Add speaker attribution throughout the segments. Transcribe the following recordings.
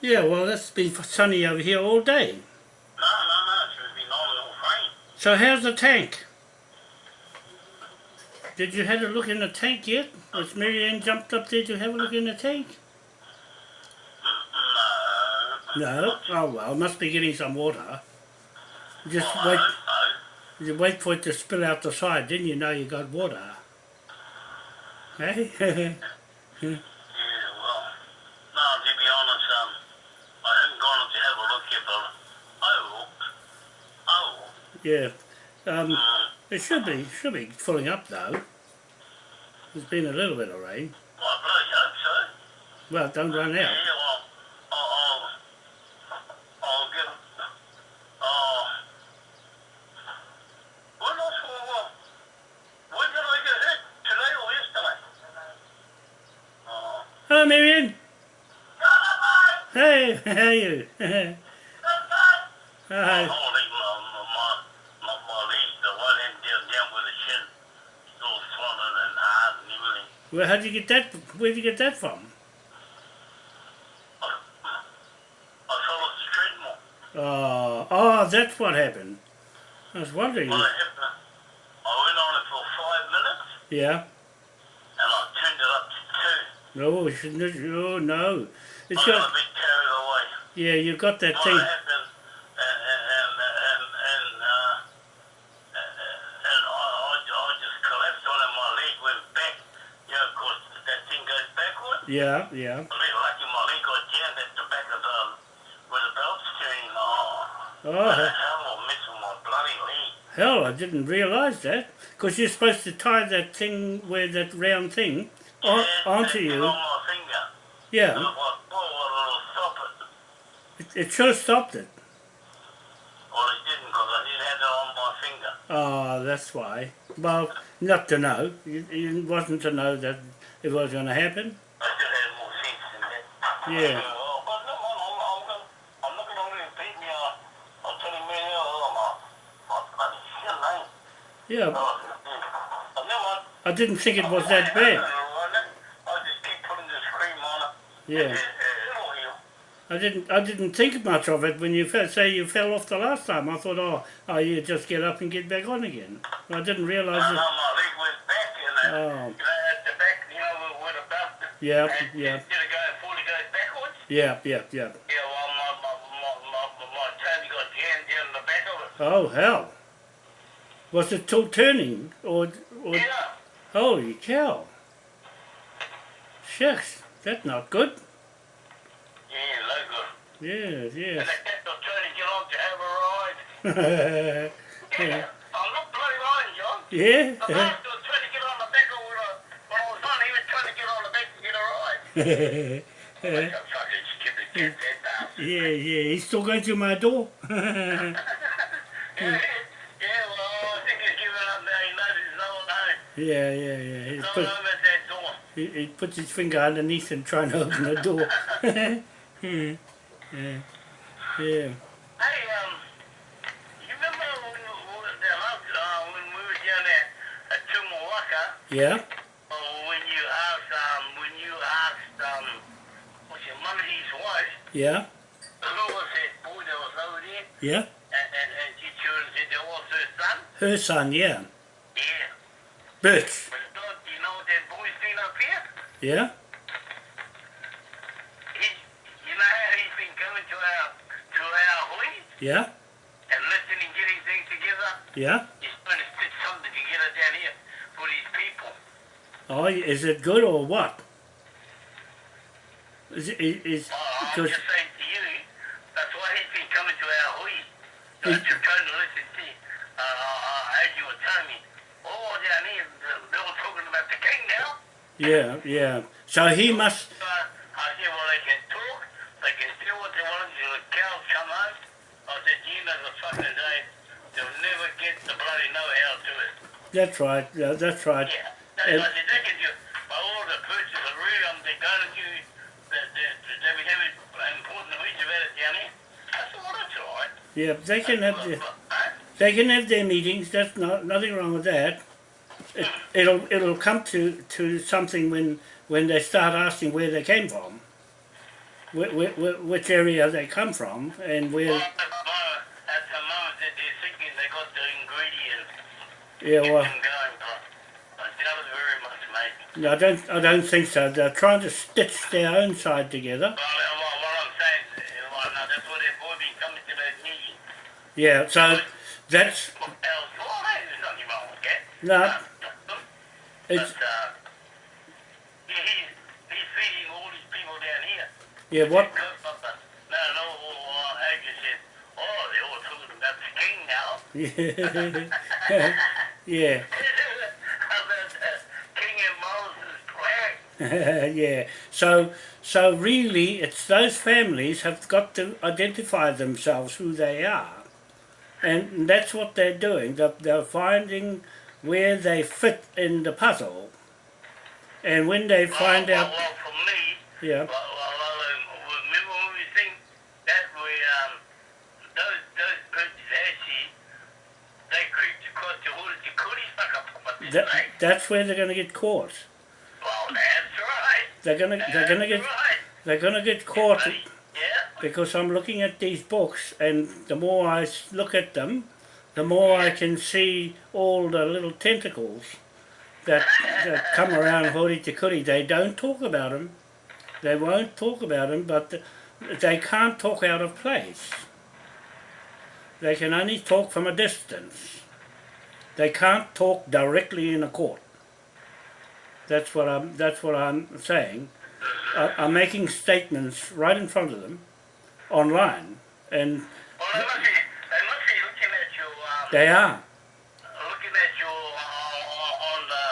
Speaker 1: Yeah, well, it's been sunny over here all day.
Speaker 2: No, no, no, it's been all all rain.
Speaker 1: So how's the tank? Did you have a look in the tank yet? Was Marianne jumped up there to have a look in the tank?
Speaker 2: No.
Speaker 1: No? Oh well, must be getting some water. Just
Speaker 2: oh, Well,
Speaker 1: wait,
Speaker 2: hope so.
Speaker 1: you wait for it to spill out the side, then you know you got water. Hey?
Speaker 2: Yeah, well, no, to be honest, um, I haven't gone up to have a look yet, but I will. I will.
Speaker 1: Yeah. Um, it should be should be filling up though. There's been a little bit of rain.
Speaker 2: well, I bloody hope so.
Speaker 1: Well, don't run out.
Speaker 2: well, I'll, I'll, I'll get, uh, when I saw, uh, when did I get hit? Today or yesterday? Uh,
Speaker 1: Hello, Marianne. Hey, how are you?
Speaker 2: my
Speaker 1: Hi.
Speaker 2: whole leg, my, my, my, my leg, the right hand down, down with the shin, still swollen and hard and everything.
Speaker 1: Well, how'd you get that? Where'd you get that from?
Speaker 2: I, I fell off the treadmill.
Speaker 1: Oh, uh, oh, that's what happened. I was wondering.
Speaker 2: Well, I, went on it for five minutes
Speaker 1: Yeah.
Speaker 2: and I turned it up to two.
Speaker 1: No, shouldn't. Oh no. It's
Speaker 2: I got
Speaker 1: got.
Speaker 2: a bit carried away.
Speaker 1: Yeah, you got that
Speaker 2: What
Speaker 1: thing.
Speaker 2: happened, and, and, and, and, and, uh, and I, I, I just collapsed on it, my leg went back, you know, 'cause that thing goes backward.
Speaker 1: Yeah, yeah.
Speaker 2: I mean, lucky my leg got jammed at the back of the, where the belt's yeah. Um, oh,
Speaker 1: Oh,
Speaker 2: the
Speaker 1: he-
Speaker 2: hell, I'm missing my bloody leg.
Speaker 1: hell, I didn't realise that. Because you're supposed to tie that thing where that round thing on,
Speaker 2: Yeah,
Speaker 1: onto you.
Speaker 2: on my finger.
Speaker 1: Yeah,
Speaker 2: it.
Speaker 1: it, it should have stopped it.
Speaker 2: Well, it didn't, because I didn't have it on my finger.
Speaker 1: Oh, that's why. Well, not to know. It, it wasn't to know that it was going to happen.
Speaker 2: I should have more sense than that.
Speaker 1: Yeah.
Speaker 2: No.
Speaker 1: Yeah,
Speaker 2: yeah. But never mind.
Speaker 1: I didn't think it was that bad.
Speaker 2: I just keep putting this cream on it.
Speaker 1: Yeah.
Speaker 2: It, it, it'll heal.
Speaker 1: I didn't. I didn't think much of it when you fell, say you fell off the last time. I thought, oh, oh, you just get up and get back on again. I didn't realise
Speaker 2: No,
Speaker 1: it.
Speaker 2: my leg went back and uh,
Speaker 1: Oh.
Speaker 2: you know, at the back, you know, where, where the belt.
Speaker 1: Yeah, yeah.
Speaker 2: Instead of going forward, it goes backwards.
Speaker 1: Yeah, yeah, yeah.
Speaker 2: Yeah, well, my, my, my, my, my, toe got jammed down the back of it.
Speaker 1: Oh hell! Was it still turning, or, or
Speaker 2: Yeah.
Speaker 1: holy cow? Shucks, that's not good.
Speaker 2: Yeah, no good.
Speaker 1: Yes,
Speaker 2: And
Speaker 1: yes.
Speaker 2: they kept on to get on to have a ride.
Speaker 1: yeah.
Speaker 2: Yeah. I'm not bloody lying, John. The
Speaker 1: yeah.
Speaker 2: master was trying to get on the back of when I, when I was on, he was trying to get on the back to get a ride.
Speaker 1: yeah, yeah. He's still going through my door.
Speaker 2: Yeah, yeah,
Speaker 1: yeah, yeah, yeah. He's put, he, he puts his finger underneath and trying to open the door. yeah, yeah. yeah. Yeah,
Speaker 2: uh, when you asked, um, when you asked, um, what's wife,
Speaker 1: yeah,
Speaker 2: who was that boy that was over there,
Speaker 1: yeah.
Speaker 2: and, and, and she and said that was her son?
Speaker 1: Her son, yeah.
Speaker 2: Yeah.
Speaker 1: Birch,
Speaker 2: But don't you know what that boy's doing up here?
Speaker 1: yeah,
Speaker 2: He, you know how he's been coming to our, to our hui
Speaker 1: yeah,
Speaker 2: and listening, getting things together?
Speaker 1: yeah.
Speaker 2: He's trying to stitch something together down here for these people.
Speaker 1: Oh, is it good or what? Is is, is
Speaker 2: Oh, I'm
Speaker 1: because
Speaker 2: just saying to you, that's why he's been coming to our hui. I'm just trying to listen to. Uh, uh, as you were telling me, oh, down here, they were talking about the king now.
Speaker 1: yeah, yeah. So he must.
Speaker 2: Uh, I said, well, they can talk, they can do what they want until the cows come home. I said, you know, the fucking day, they'll never get the bloody know-how to it.
Speaker 1: That's right. Yeah, that's right.
Speaker 2: Yeah.
Speaker 1: And-
Speaker 2: they can do, by all the purchases of real, um, they're going to do, that they, they, we have it important reads about it down here. I said, well, that's all right.
Speaker 1: Yeah, they can have the, they can have their meetings. That's not nothing wrong with that. It, it'll it'll come to, to something when when they start asking where they came from. wh- wh- wh- which area they come from and
Speaker 2: Well,
Speaker 1: where.
Speaker 2: at the moment, at the moment that they're thinking they got the ingredients
Speaker 1: Yeah, well,
Speaker 2: them going, but I doubt it very much, mate.
Speaker 1: I don't. I don't think so. They're trying to stitch their own side together.
Speaker 2: All these people down here.
Speaker 1: yeah. What?
Speaker 2: But, uh, no, no, Adrian said, they're all talking about the king now.
Speaker 1: Yeah. yeah. yeah. So so really, it's those families have got to identify themselves who they are, and that's what they're doing. They're, they're finding where they fit in the puzzle, and when they find
Speaker 2: well,
Speaker 1: out,
Speaker 2: Well, well, for me,
Speaker 1: yeah,
Speaker 2: well, well, um, remember when we think that we, um, those, those birds actually, they creeped across the hood of the cooties like a
Speaker 1: that,
Speaker 2: right?
Speaker 1: that's where they're going to get caught.
Speaker 2: Well, that's right.
Speaker 1: They're going to they're going to get
Speaker 2: right.
Speaker 1: they're going to get caught. Because I'm looking at these books, and the more I look at them, the more I can see all the little tentacles that, that come around Hori Te Kuri. They don't talk about them. They won't talk about them, but they can't talk out of place. They can only talk from a distance. They can't talk directly in a court. That's what I'm. That's what I'm saying. I, I'm making statements right in front of them, online, and
Speaker 2: Well, they must be, they must be looking at you, um,
Speaker 1: they are
Speaker 2: looking at you uh, on the,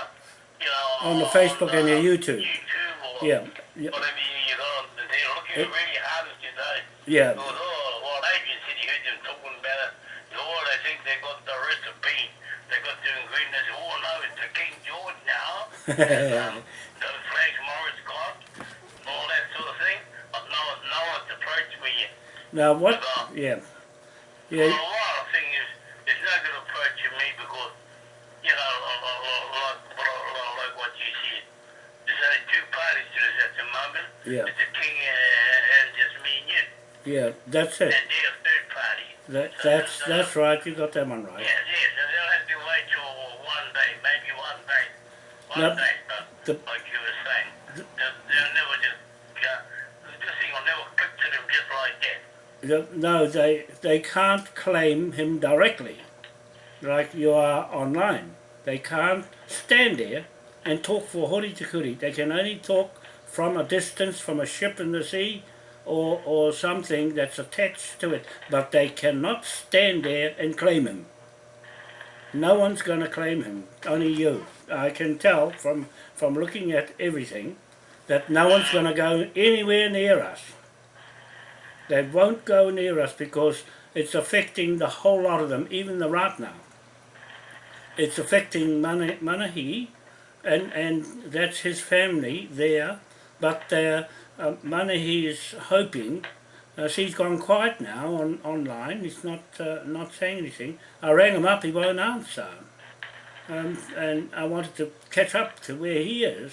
Speaker 2: you know,
Speaker 1: on the Facebook and the YouTube.
Speaker 2: YouTube or
Speaker 1: Yeah, yeah,
Speaker 2: whatever you, you know, they're looking
Speaker 1: It-
Speaker 2: really hard at you, though.
Speaker 1: yeah,
Speaker 2: Well, oh, well, Adrian said he heard them talking about it. Oh, they think they got the recipe. They got the ingredients. Oh, no, it's the King George now. um, those flags Morris got. All that sort of thing. But no, no one's approached me yet.
Speaker 1: Now what? Yeah,
Speaker 2: Well,
Speaker 1: yeah,
Speaker 2: a lot of thing is, it's not going to approach me because, you know, like, like, like, what you said. There's only two parties to this at the moment.
Speaker 1: Yeah.
Speaker 2: It's the King and, and just me and you.
Speaker 1: yeah. That's it.
Speaker 2: And they're a third party.
Speaker 1: That, that's that's right. You got that one right.
Speaker 2: Yes, yes, and they'll have to wait till one day, maybe one day. One
Speaker 1: Now,
Speaker 2: day, but
Speaker 1: the-
Speaker 2: like you were saying, they'll, they'll never just, uh, this thing will never click to them just like that.
Speaker 1: The- No, they they can't claim him directly, like you are online. They can't stand there and talk for Hori Te Kuri. They can only talk from a distance, from a ship in the sea, or or something that's attached to it. But they cannot stand there and claim him. No one's going to claim him. Only you. I can tell from from looking at everything that no one's going to go anywhere near us. They won't go near us because it's affecting the whole lot of them, even the Ratna. It's affecting Mana, Manahi, and, and that's his family there, but uh, uh, Manahi is hoping, uh, she's gone quiet now on online, he's not, uh, not saying anything. I rang him up, he won't answer. Um, and I wanted to catch up to where he is,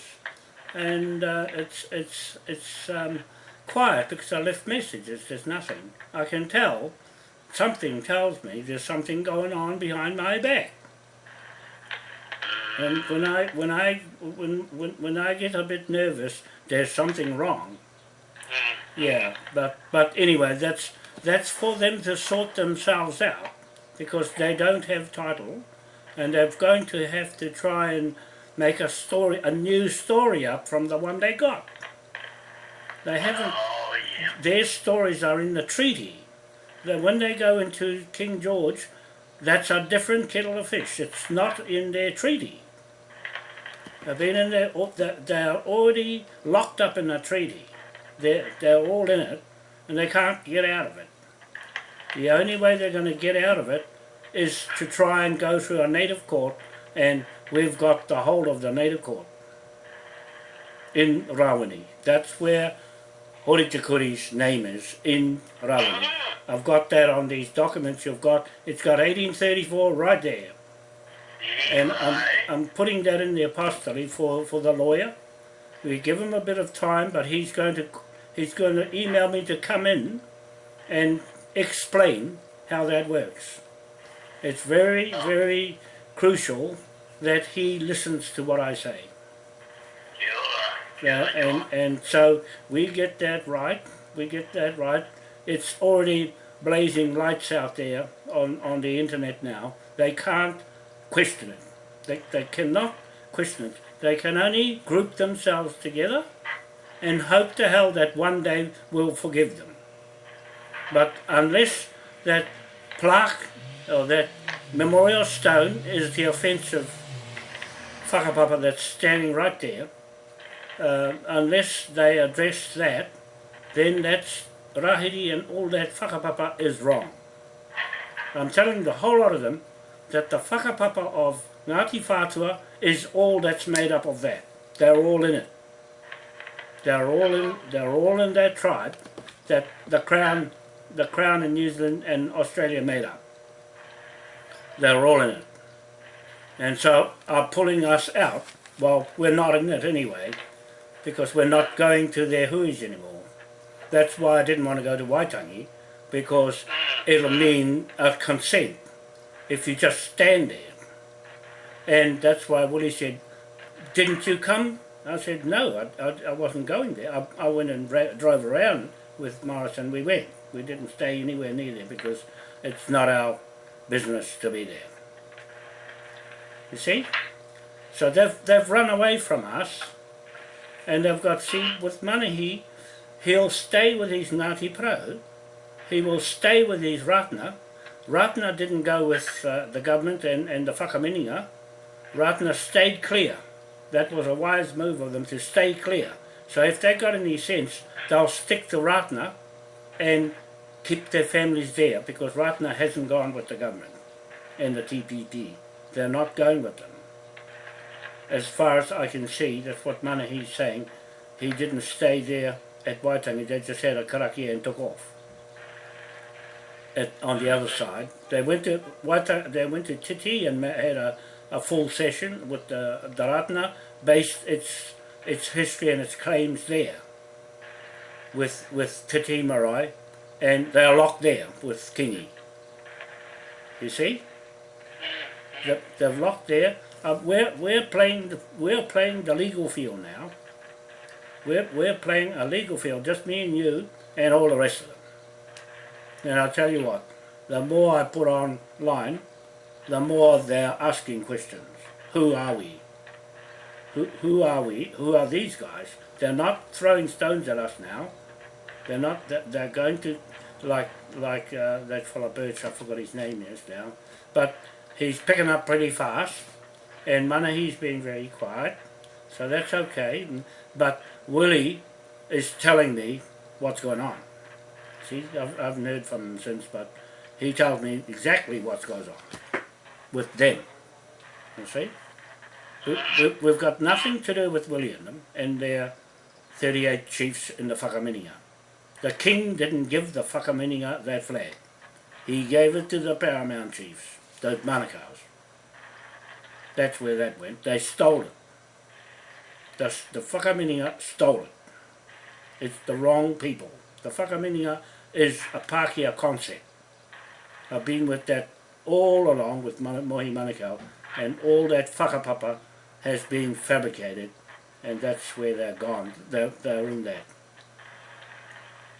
Speaker 1: and uh, it's, it's, it's, um, quiet because I left messages. There's nothing. I can tell. Something tells me there's something going on behind my back. And when I when I when when, when I get a bit nervous, there's something wrong. Yeah, but but anyway, that's that's for them to sort themselves out because they don't have title, and they're going to have to try and make a story, a new story up from the one they got. They haven't
Speaker 2: Oh, yeah.
Speaker 1: their stories are in the treaty. That when they go into King George, that's a different kettle of fish. It's not in their treaty. They've been in there. they- They're already locked up in the treaty. They're they're all in it, and they can't get out of it. The only way they're going to get out of it is to try and go through a native court, and we've got the whole of the native court in Rawani. That's where Hori Te name is in Rawani. I've got that on these documents you've got. It's got 1834 right there. And I'm, I'm putting that in the apostille for, for the lawyer. We give him a bit of time, but he's going to he's going to email me to come in and explain how that works. It's very, very crucial that he listens to what I say.
Speaker 2: Yeah,
Speaker 1: and, and so we get that right. We get that right. It's already blazing lights out there on, on the internet now. They can't question it. They, they cannot question it. They can only group themselves together and hope to hell that one day we'll forgive them. But unless that plaque or that memorial stone is the offensive whakapapa that's standing right there, uh, unless they address that, then that's rahiri and all that whakapapa is wrong. I'm telling the whole lot of them that the whakapapa of Ngāti Whātua is all that's made up of that. They're all in it. They're all in. They're all in that tribe that the crown, the crown in New Zealand and Australia made up. They're all in it, and so are pulling us out. Well, we're not in it anyway, because we're not going to their huis anymore. That's why I didn't want to go to Waitangi, because it'll mean a consent if you just stand there. And that's why Willie said, didn't you come? I said, no, I, I, I wasn't going there. I, I went and drove around with Morris and we went. We didn't stay anywhere near there because it's not our business to be there. You see? So they've, they've run away from us and they've got, see, with Manahi, he'll stay with his Ngāti Pro, he will stay with his Ratna. Ratna didn't go with uh, the government and, and the Whakaminenga. Ratna stayed clear. That was a wise move of them to stay clear. So if they got any sense, they'll stick to Ratna and keep their families there because Ratna hasn't gone with the government and the TPP. They're not going with them. As far as I can see, that's what Manahi's saying. He didn't stay there at Waitangi, they just had a karakia and took off. At, on the other side, they went to Waitangi, they went to Te Tii and had a, a full session with the, the Ratna, based its its history and its claims there. With with Te Tii Marae, and they're locked there with Kingi. You see? They- They're locked there. Uh, we're we're playing the, we're playing the legal field now. We're we're playing a legal field, just me and you, and all the rest of them. And I'll tell you what, the more I put online, the more they're asking questions. Who are we? Who, who are we? Who are these guys? They're not throwing stones at us now. They're not. They're, going to, like like uh, that fellow Birch. I forgot his name is now, but he's picking up pretty fast, and Manahi's been very quiet, so that's okay. But Willie is telling me what's going on. See, I've, I haven't heard from him since, but he tells me exactly what goes on with them. You see? We, we've got nothing to do with William and their 38 chiefs in the Whakaminenga. The king didn't give the Whakaminenga that flag. He gave it to the paramount chiefs, the Manukau's. That's where that went. They stole it. The, the Whakaminenga stole it. It's the wrong people. The Whakaminenga is a Pākehā concept. I've been with that all along with Mohi Manukau and all that whakapapa has been fabricated and that's where they're gone. They're, they're in that.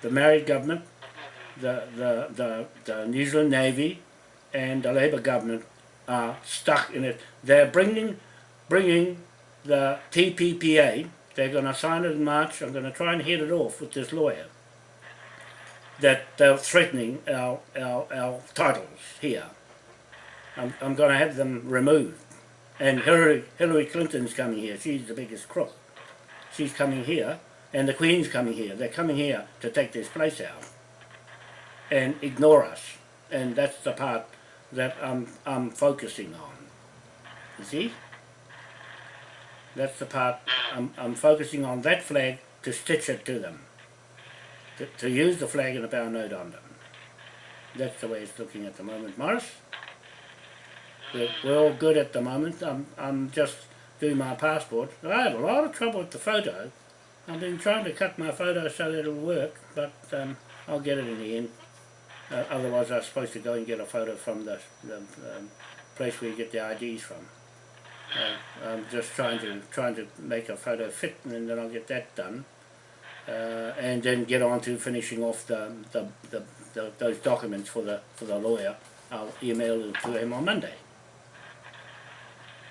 Speaker 1: The married government, the, the, the, the New Zealand Navy and the Labour government are stuck in it. They're bringing, bringing the TPPA, they're going to sign it in March, I'm going to try and head it off with this lawyer, that they're threatening our, our, our titles here. I'm, I'm going to have them removed. And Hillary, Hillary Clinton's coming here. She's the biggest crook. She's coming here, and the Queen's coming here. They're coming here to take this place out and ignore us. And that's the part that I'm, I'm focusing on. You see? That's the part I'm, I'm focusing on that flag to stitch it to them. To, to use the flag and the power note on them. That's the way it's looking at the moment. Morris? We're, we're all good at the moment. I'm, I'm just doing my passport. I had a lot of trouble with the photo I've been trying to cut my photo so that it'll work, but um, I'll get it in the end. Uh, otherwise, I was supposed to go and get a photo from the, the um, place where you get the IDs from. Uh, I'm just trying to trying to make a photo fit, and then I'll get that done, uh, and then get on to finishing off the, the, the, the those documents for the for the lawyer. I'll email it to him on Monday.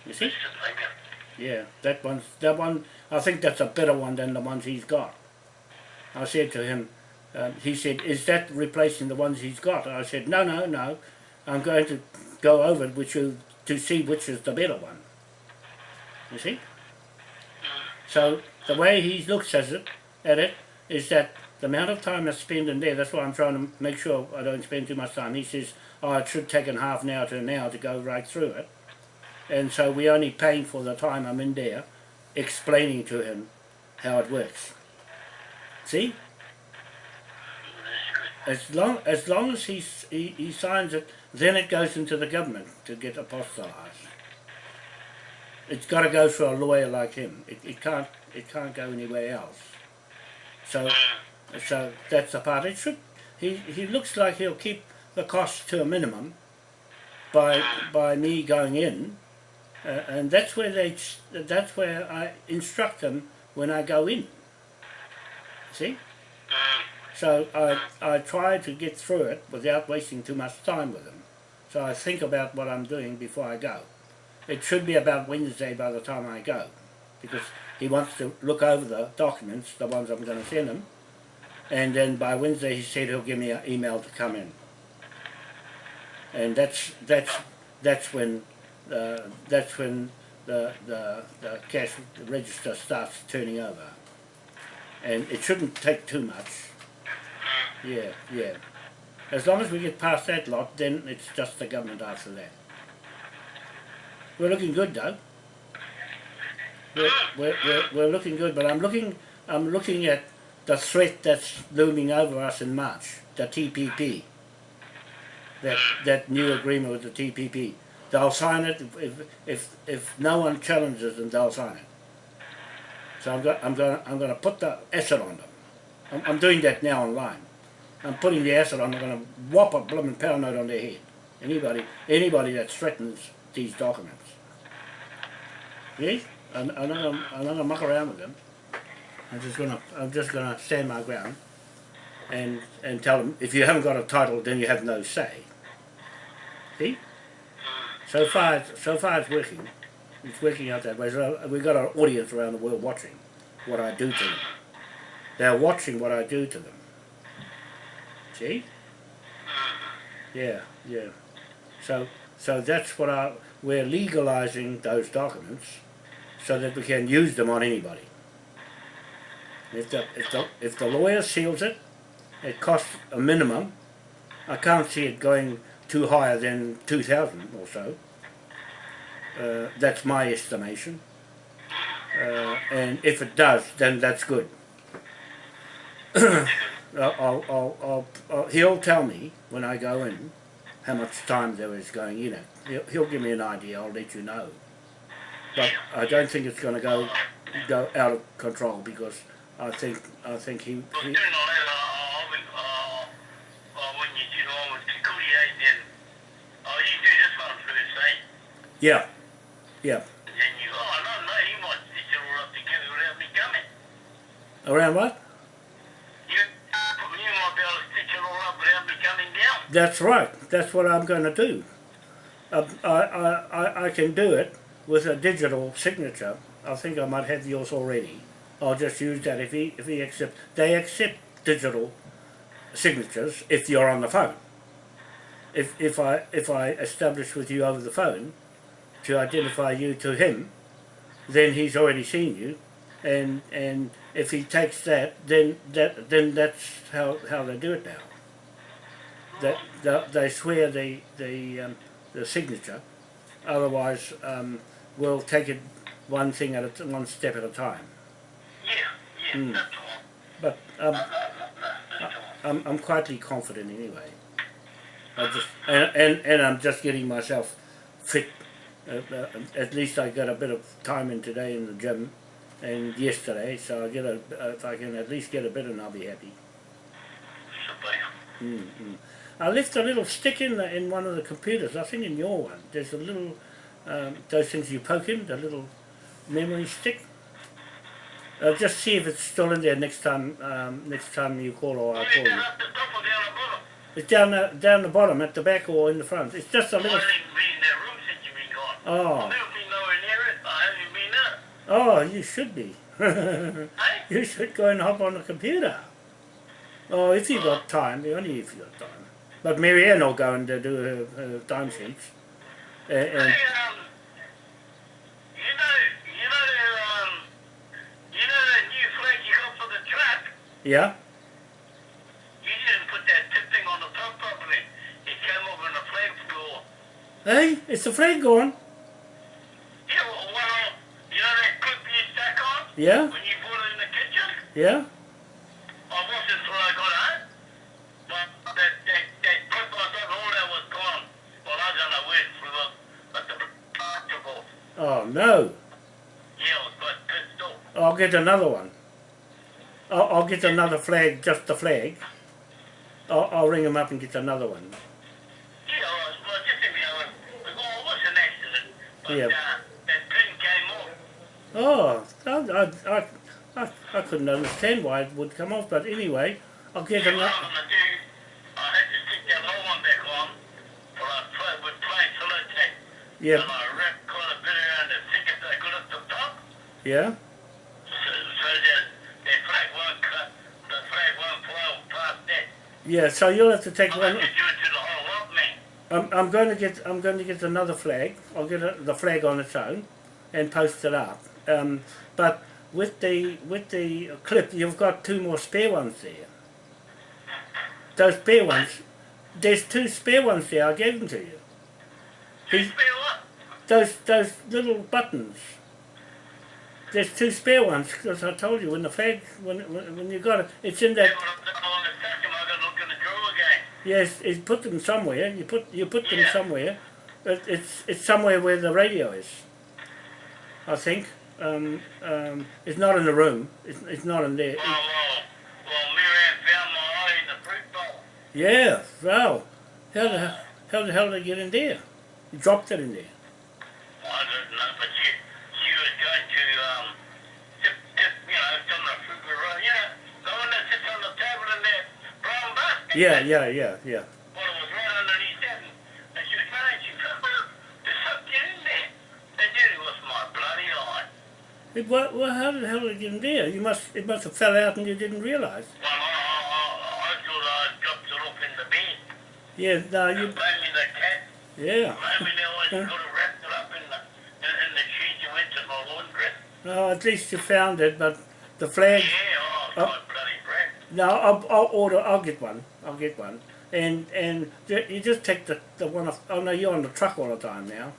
Speaker 1: You see?
Speaker 2: Just like it.
Speaker 1: Yeah, that one's that one. I think that's a better one than the ones he's got. I said to him, um, he said, "Is that replacing the ones he's got?" I said, "No, no, no. I'm going to go over it with you to see which is the better one." You see? So the way he looks at it, at it, is that the amount of time I spend in there. That's why I'm trying to make sure I don't spend too much time. He says, "Oh, it should take an half an hour to an hour to go right through it." and so we're only paying for the time I'm in there explaining to him how it works. See? As long as long as he, he he signs it, then it goes into the government to get apostolized. It's got to go through a lawyer like him. It, it can't it can't go anywhere else. So so that's the part. It should. He he looks like he'll keep the cost to a minimum by by me going in, uh, and that's where they that's where I instruct them when I go in. See. So I, I try to get through it without wasting too much time with them. So I think about what I'm doing before I go. It should be about Wednesday by the time I go, because he wants to look over the documents, the ones I'm going to send him, and then by Wednesday he said he'll give me an email to come in. And that's that's that's when uh, that's when the, the the cash register starts turning over, and it shouldn't take too much. Yeah, yeah. As long as we get past that lot, then it's just the government after that. We're looking good though. We're, we're, we're, we're looking good, but I'm looking I'm looking at the threat that's looming over us in March, the TPP. That that new agreement with the TPP. They'll sign it if if if, no one challenges them, they'll sign it. So I'm going I'm going I'm to put the acid on them. I'm, I'm doing that now online. I'm putting the acid on. I'm going to whop a blooming note on their head. Anybody, anybody that threatens these documents. See? I'm, I'm not gonna muck around with them. I'm just gonna, I'm just gonna stand my ground, and and tell them if you haven't got a title, then you have no say. See? So far, it's, so far it's working. It's working out that way. So we've got an audience around the world watching what I do to them. They're watching what I do to them. See? Yeah, yeah. So, so that's what I, we're legalizing those documents so that we can use them on anybody. If the, if the, if the lawyer seals it, it costs a minimum. I can't see it going too higher than 2,000 or so. Uh, that's my estimation. Uh, and if it does, then that's good. I'll, I'll, I'll, I'll, he'll tell me when I go in how much time there is going in it. He'll, he'll give me an idea. I'll let you know. But I don't think it's going to go go out of control because I think I think he, he
Speaker 2: sooner or later, I mean, do all with security aid, eh, then uh, you do this one first, eh?
Speaker 1: yeah yeah
Speaker 2: Then you, oh, no, no, he might stitch it all up together without me coming.
Speaker 1: around what?
Speaker 2: You, you might be able to stitch it all up without me coming down.
Speaker 1: That's right. That's what I'm going to do. Uh, I, I, I, can do it with a digital signature. I think I might have yours already. I'll just use that if he if he accept. They accept digital signatures if you're on the phone. If if I if I establish with you over the phone to identify you to him, then he's already seen you, and and if he takes that, then that then that's how how they do it now that that they swear the the um, the signature. Otherwise, um, we'll take it one thing at a t- one step at a time.
Speaker 2: Yeah, yeah,
Speaker 1: Hmm.
Speaker 2: that's all.
Speaker 1: But um,
Speaker 2: No, no, no.
Speaker 1: I'm I'm quietly confident anyway. I just and and, and I'm just getting myself fit. Uh, uh, at least I got a bit of time in today in the gym, and yesterday, so I get a, if I can at least get a bit and I'll be happy. Mm, mm. I left a little stick in the, in one of the computers, I think in your one. There's a little, um, those things you poke in, the little memory stick. I'll just see if it's still in there next time, um, next time you call or I call you. It's down the, down the bottom, at the back or in the front. It's just a little, oh, oh, you should be. You should go and hop on the computer. Oh, if you've got time, only if you got time. But Marianne will go and uh, do her, her time sheets. Uh, and,
Speaker 2: Hey, um, you know, you know, um, you know that new flag you got for the track?
Speaker 1: yeah?
Speaker 2: You didn't put that tip thing on the top properly. It came over the flag floor.
Speaker 1: Hey, it's the flag gone.
Speaker 2: Yeah, well, well, you know that clip you stack on
Speaker 1: Yeah?
Speaker 2: when you put it in the kitchen?
Speaker 1: Yeah?
Speaker 2: I wasn't until I got home. But that, that, that clip I thought all that was gone. Well, I don't know where it flew up, but the took off.
Speaker 1: Oh, no.
Speaker 2: Yeah, I was quite pissed off.
Speaker 1: I'll get another one. I'll, I'll get another flag, just the flag. I'll, I'll ring him up and get another one.
Speaker 2: Yeah, I was, well, just in the other, like, oh, it was an accident. But,
Speaker 1: Yeah.
Speaker 2: uh, that pin came off.
Speaker 1: Oh, I, I, I, I, couldn't understand why it would come off, but anyway, I'll get
Speaker 2: Yeah,
Speaker 1: another.
Speaker 2: I'm that.
Speaker 1: yeah.
Speaker 2: So
Speaker 1: you'll have to take one.
Speaker 2: have to do it to the whole lot, man.
Speaker 1: I'm, I'm going to get I'm going to get another flag. I'll get a, the flag on its own, and post it up. Um, but with the with the clip, you've got two more spare ones there. Those spare ones, there's two spare ones there. I gave them to you.
Speaker 2: What?
Speaker 1: Those those little buttons. There's two spare ones because I told you when the flag when when, when you got it, it's in
Speaker 2: Yeah,
Speaker 1: that.
Speaker 2: but I want to touch them, I gotta look in the drawer again.
Speaker 1: Yes, you put them somewhere. You put you put them somewhere. It, it's it's somewhere where the radio is. I think. Um, um, it's not in the room. It's, it's not in there.
Speaker 2: Well, well, well, Miriam found my eye in the fruit bowl.
Speaker 1: Yeah. Wow. How the how the hell did it get in there? You dropped it in there.
Speaker 2: I don't know, but she, she was going to, um, tip, tip, you know, some of the fruit were right, you know, the one that sits on the table in that brown basket.
Speaker 1: Yeah, yeah, yeah, yeah.
Speaker 2: Well, it was right underneath that, and, and she was trying, she said, well, there's something in there. And then it was my bloody eye.
Speaker 1: It, what, what, how the hell did it get in there? You must it must have fell out and you didn't realise.
Speaker 2: Well, I, I, I, thought I dropped it off in the bed.
Speaker 1: Yeah. No.
Speaker 2: You me the cat.
Speaker 1: Yeah.
Speaker 2: Maybe they always wrapped it up in the, in, in the sheet you went to the laundry.
Speaker 1: No. At least you found it, but the flag.
Speaker 2: Yeah, oh,
Speaker 1: Oh.
Speaker 2: God, bloody breath.
Speaker 1: No, I'll, I'll order. I'll get one. I'll get one. And and you just take the the one off. Oh no, you're on the truck all the time now.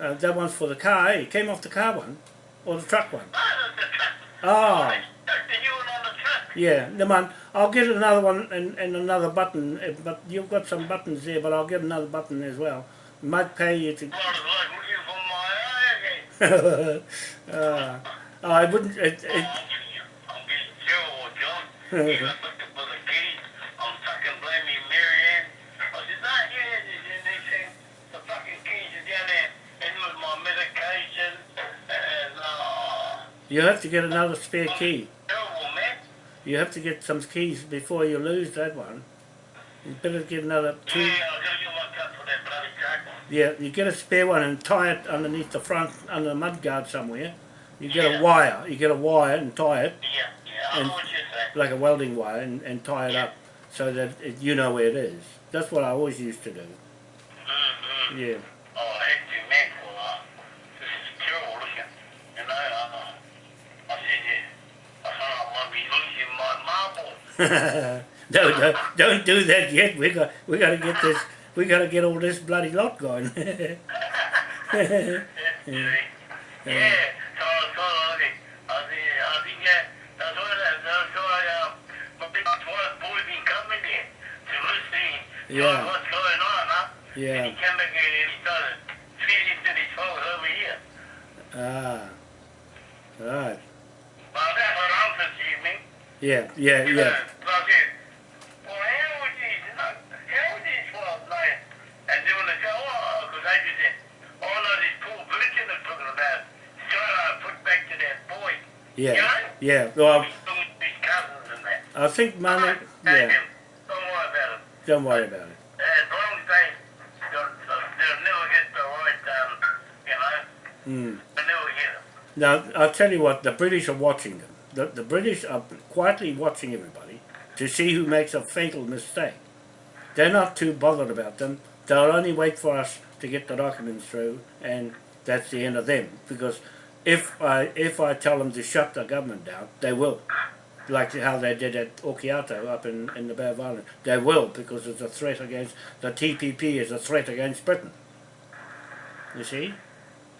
Speaker 1: Uh, that one's for the car. Eh? It came off the car one, or the truck one.
Speaker 2: The, the truck. I stuck the new one on the truck.
Speaker 1: yeah. The one. I'll get another one and, and another button. uh, But you've got some buttons there. But I'll get another button as well. Might pay you to.
Speaker 2: Well, looking for my eye again.
Speaker 1: uh, I wouldn't. It,
Speaker 2: Oh,
Speaker 1: it,
Speaker 2: I'm getting, I'm getting terrible, John. Even looking for the keys, I'm fucking blaming Marianne. I said, nah, yeah, and they say the fucking keys are down there. And with my medication, and, uh,
Speaker 1: you have to get another spare key.
Speaker 2: terrible, man.
Speaker 1: You have to get some keys before you lose that one. You better get another
Speaker 2: Yeah,
Speaker 1: two.
Speaker 2: I gotta get my cut for that bloody truck.
Speaker 1: Yeah, you get a spare one and tie it underneath the front, under the mud guard somewhere. You get
Speaker 2: Yeah.
Speaker 1: a wire, you get a wire and tie it,
Speaker 2: Yeah,
Speaker 1: And-
Speaker 2: know what you're saying.
Speaker 1: like a welding wire, and, and tie it up so that it, you know where it is. That's what I always used to do.
Speaker 2: Mm-hmm.
Speaker 1: Yeah.
Speaker 2: Oh, I hate you, man, for, this is terrible looking. You know, I said, yeah, I thought I might be losing my marble.
Speaker 1: no, no, don't do that yet. We got, we got to get this. We got to get all this bloody lot going.
Speaker 2: yeah, yeah, Yeah. what's going on, huh? And
Speaker 1: yeah.
Speaker 2: he came back and he started feeding to these folks over here.
Speaker 1: Ah. Right. Yeah, yeah, yeah.
Speaker 2: Well, how would these, how would these fellas know and doing the go, oh, because they just said, oh, no, this Paul Burton is talking about trying to put back to that boy.
Speaker 1: Yeah, yeah. Well,
Speaker 2: His, his cousins and that.
Speaker 1: I think money. Yeah,
Speaker 2: Don't worry about it.
Speaker 1: Don't worry about it.
Speaker 2: As long as they, they'll, they'll never get the right, um, you know,
Speaker 1: Mm.
Speaker 2: they'll never get it.
Speaker 1: Now, I'll tell you what, the British are watching them. The, the British are quietly watching everybody to see who makes a fatal mistake. They're not too bothered about them. They'll only wait for us to get the documents through, and that's the end of them. Because if I if I tell them to shut the government down, they will. Like how they did at Okiato up in, in the Bay of Islands. They will, because it's a threat against, the TPP is a threat against Britain. You see?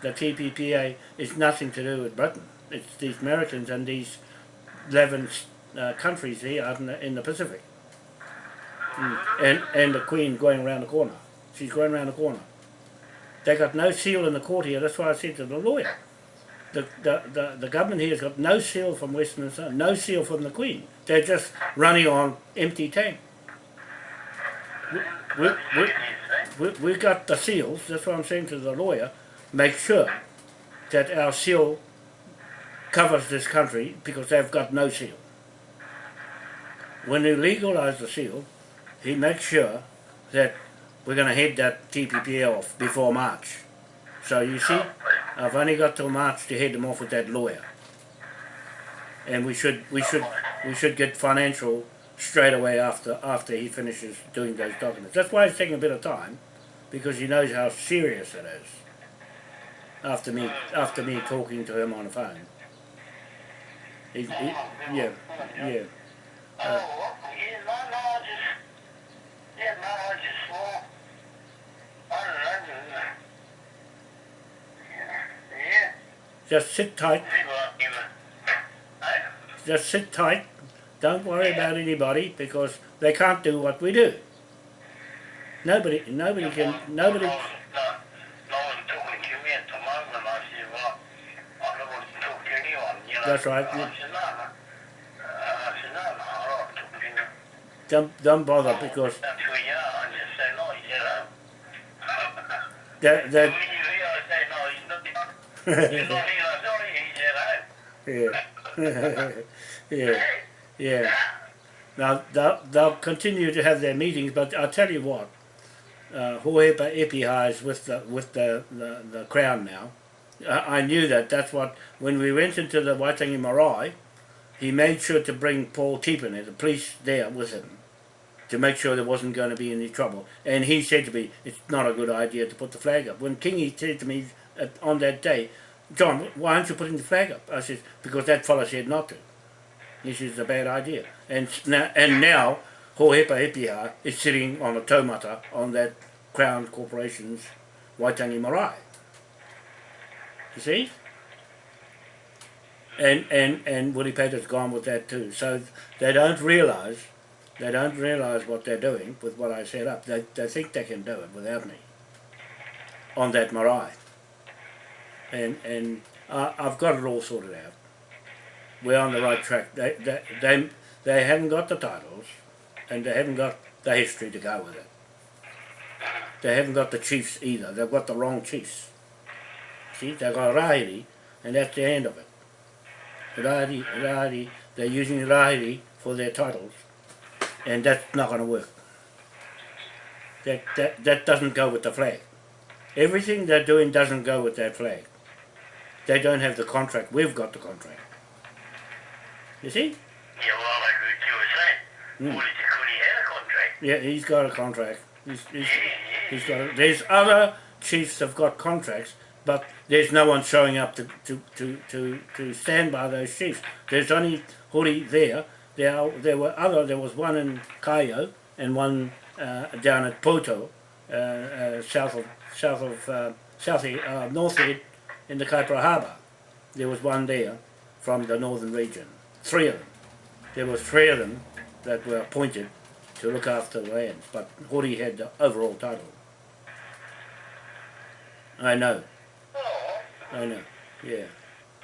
Speaker 1: the TPPA is nothing to do with Britain. It's these Americans and these 11 uh, countries here out in the, in the Pacific. Mm. And, and the Queen going around the corner. She's going around the corner. They got no seal in the court here. That's why I said to the lawyer. The, the, the, government here has got no seal from Westminster, no seal from the Queen. They're just running on empty tank. We, we, we, we, we got the seals, that's what I'm saying to the lawyer, make sure that our seal covers this country because they've got no seal. When you legalise the seal, he makes sure that we're going to head that TPP off before March. So you see, I've only got till March to head them off with that lawyer. And we should we should we should get financial straight away after after he finishes doing those documents. That's why it's taking a bit of time, because he knows how serious it is. After me after me talking to him on the phone. He, he, yeah, yeah.
Speaker 2: Uh, oh, well, yeah, no, no, I just, yeah, no, I just, well, I don't know, just, uh, yeah,
Speaker 1: Just sit tight.
Speaker 2: people are giving, hey,
Speaker 1: Just sit tight. Don't worry about anybody because they can't do what we do. Nobody, nobody can, nobody.
Speaker 2: No, no one's talking to me at the moment, I said, well, I don't want to talk to anyone, you.
Speaker 1: That's right,
Speaker 2: I
Speaker 1: yeah.
Speaker 2: said, no, no, uh, I said, no, no, I don't want to talk to anyone.
Speaker 1: Don't, bother because
Speaker 2: That's who he oh.
Speaker 1: yeah, yeah. Now they'll, they'll continue to have their meetings, but I'll tell you what, uh, Hohepa Epiha is with the with the, the, the crown now. I, knew that. That's what when we went into the Waitangi Marae, he made sure to bring Paul Tipene, the police, there with him to make sure there wasn't going to be any trouble. And he said to me, "It's not a good idea to put the flag up." When Kingy said to me on that day, "John, why aren't you putting the flag up?" I said, "Because that fellow said not to." This is a bad idea. And now, and now Hohepa Epiha is sitting on a taumata on that Crown Corporation's Waitangi Marae. You see? And and and Willie Peter's gone with that too. So they don't realise they don't realise what they're doing with what I set up. They they think they can do it without me on that marae. And and I I've got it all sorted out we're on the right track. They, they, they, they haven't got the titles and they haven't got the history to go with it. They haven't got the chiefs either. They've got the wrong chiefs. See, they've got Rahiri and that's the end of it. Rahiri, Rahiri, they're using Rahiri for their titles and that's not going to work. That, that, that doesn't go with the flag. Everything they're doing doesn't go with that flag. They don't have the contract. We've got the contract. You see?
Speaker 2: Yeah, well, like you were saying,
Speaker 1: Mm.
Speaker 2: what did you, could he had a contract?
Speaker 1: Yeah, he's got a contract. He's, he's,
Speaker 2: Yeah, yeah,
Speaker 1: he's got a, there's other chiefs have got contracts, but there's no one showing up to, to, to, to, to stand by those chiefs. There's only Hori there. There, are- there were other, there was one in Kaeo and one uh, down at Poto, uh, uh, south of, south of, uh, south, uh, north in the Kaipara Harbour. There was one there from the northern region. Three of them. There was three of them that were appointed to look after the lands, but Hori had the overall title. I know, I know, yeah.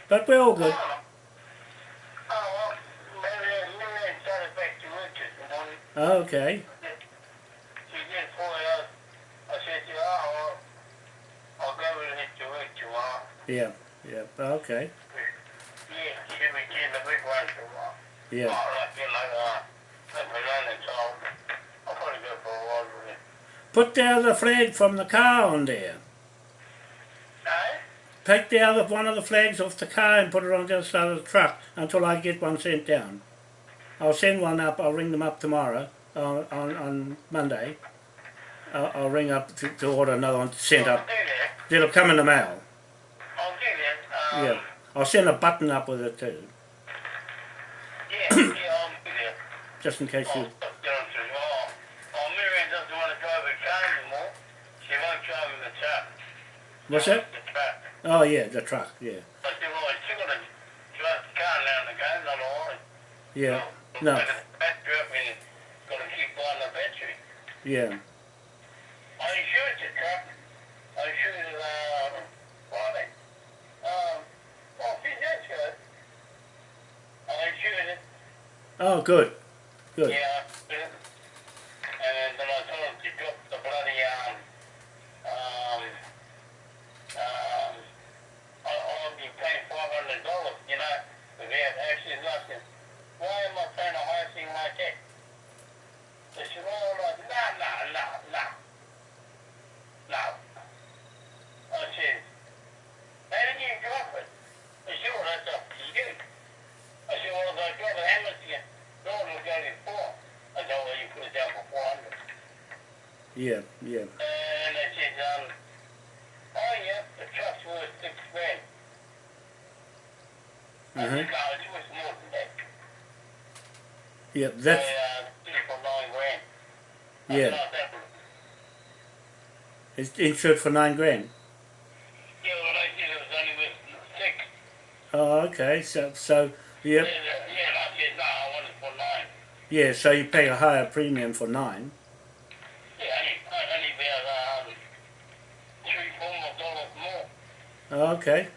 Speaker 1: But we're all good.
Speaker 2: oh, oh, well, maybe, maybe oh,
Speaker 1: Okay.
Speaker 2: She did pull it out. I said to her, oh, well, I'll go with it to work tomorrow.
Speaker 1: Yeah. Yeah. Okay.
Speaker 2: Yeah, she'll be getting the big one tomorrow.
Speaker 1: Yeah.
Speaker 2: Oh, like, you know, uh, let me run it, so I'll probably go for a with it.
Speaker 1: Put the other flag from the car on there.
Speaker 2: Eh?
Speaker 1: Take the other one of the flags off the car and put it on the other side of the truck until I get one sent down. I'll send one up. I'll ring them up tomorrow on on, on Monday. I'll, I'll ring up to, to order another one sent up. It'll come in the mail.
Speaker 2: I'll do that. Um,
Speaker 1: Yeah. I'll send a button up with it too,
Speaker 2: Yeah, yeah, I'll do that.
Speaker 1: just in case
Speaker 2: Oh,
Speaker 1: you.
Speaker 2: oh, oh, Miriam doesn't want to drive a car anymore. She won't drive in the truck.
Speaker 1: What's that?
Speaker 2: The truck.
Speaker 1: Oh yeah, the truck. Yeah.
Speaker 2: I said, well, she's going to drive the car now and again, not all.
Speaker 1: Yeah. No.
Speaker 2: Battery up and going to keep buying the battery.
Speaker 1: Yeah.
Speaker 2: I insured the truck. I insured uh, Friday. Um, well, see, that's good. I insured it.
Speaker 1: Oh good. Good.
Speaker 2: Yeah, and then I told him to drop the bloody, um, um, um, I, I'll be paying five hundred dollars, you know, without actually nothing. Why am I paying a higher thing like that? They said, oh, like, no, no, no, no. No. I said, how did you drop it? They said, well, that's up to you. I said, well, if I drop it, how much you, no one will go to four. I said, well, you put it down for four hundred.
Speaker 1: Yeah. Yeah.
Speaker 2: And I said, um, oh yeah, the truck's worth six grand. No, it's worth more than that.
Speaker 1: Yeah.
Speaker 2: They,
Speaker 1: That's
Speaker 2: uh, for nine grand. I
Speaker 1: Yeah.
Speaker 2: "Oh, that
Speaker 1: it's insured for nine grand.
Speaker 2: Yeah, well, I said it was only worth six.
Speaker 1: Oh okay. So so
Speaker 2: Yeah,
Speaker 1: yeah
Speaker 2: yeah, I said, no, I want it for nine.
Speaker 1: yeah. So you pay a higher premium for nine.
Speaker 2: Yeah, only, only about, um, three, four more dollars more.
Speaker 1: Okay.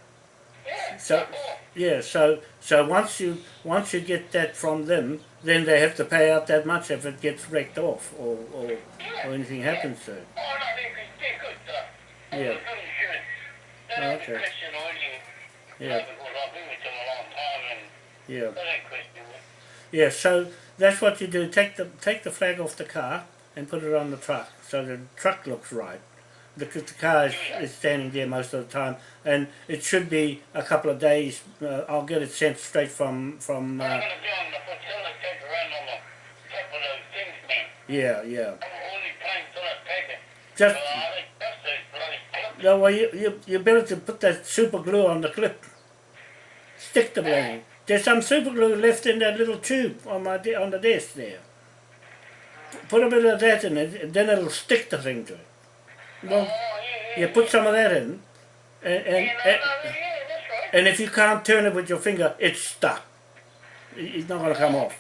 Speaker 1: So- Yeah, so so once you once you get that from them, then they have to pay out that much if it gets wrecked off or or, or anything happens to it. Yeah. okay. Yeah, yeah, yeah. So that's what you do. Take the take the flag off the car and put it on the truck, so the truck looks right. Because the car is, is standing there most of the time, and it should be a couple of days. Uh, I'll get it sent straight from from. Uh,
Speaker 2: gonna do, I'm gonna put toilet paper around on the top of those things, man.
Speaker 1: yeah, yeah.
Speaker 2: I'm only paying toilet paper.
Speaker 1: Just
Speaker 2: Well, I think that's those bloody clips.
Speaker 1: No, well, you, you, you better to put that super glue on the clip. Stick the blade. There's some super glue left in that little tube on my on the desk there. Put a bit of that in it, and then it'll stick the thing to it. Well, you put some of that in, and and, and,
Speaker 2: no, yeah, that's right.
Speaker 1: and if you can't turn it with your finger, it's stuck. It's not going to come off.